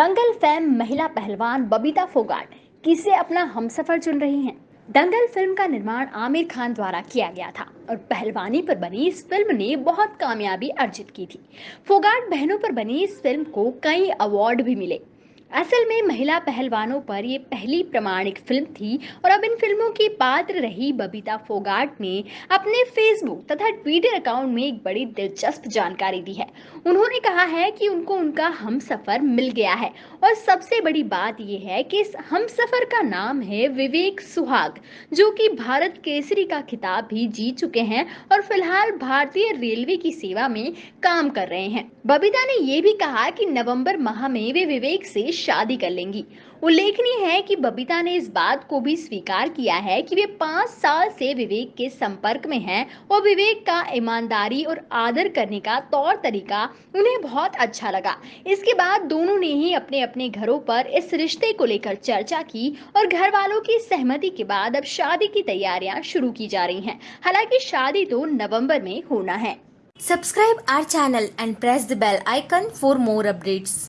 दंगल fam महिला पहलवान बबीता फोगाट किसे अपना हमसफर चुन रही हैं? दंगल फ़िल्म का निर्माण आमिर खान द्वारा किया गया था और पहलवानी पर बनी इस फ़िल्म ने बहुत कामयाबी अर्जित की थी। फोगाट बहनों पर बनी इस फ़िल्म को कई अवार्ड भी मिले। असल में महिला पहलवानों पर ये पहली प्रमाणिक फ़िल्म थी और अब इन फ़िल्मों की पात्र रही बबीता फोगाट ने अपने फेसबुक तथा ट्विटर अकाउंट में एक बड़ी दिलचस्प जानकारी दी है। उन्होंने कहा है कि उनको उनका हम सफ़र मिल गया है और सबसे बड़ी बात यह है कि इस हम सफ़र का नाम है विवेक सुहाग, जो कि भारत केसरी का खिताब भी जीत चुके हैं और फ़िलहाल भारतीय रेलवे की सेवा में काम कर रहे हैं। बबीता ने यह भी कहा कि नवंबर माह में वे विवेक से शादी कर लेंगी। उल्लेखनीय है कि बबीता ने इस बात को भी स्वीकार किया है कि वे पाँच साल से विवेक के संपर्क में हैं और विवेक का ईमानदारी और आदर करने का तौर तरीका उन्हें बहुत अच्छा लगा। इसके बाद दोनों ने ही अपने अपने घरों पर इस रिश्ते को लेकर चर्चा की और घर वालों की सहमति के बाद अब शादी की तैयारियाँ शुरू की जा रही हैं। हालाँकि शादी तो नवंबर में होना है। Subscribe our channel and press the bell icon for more updates.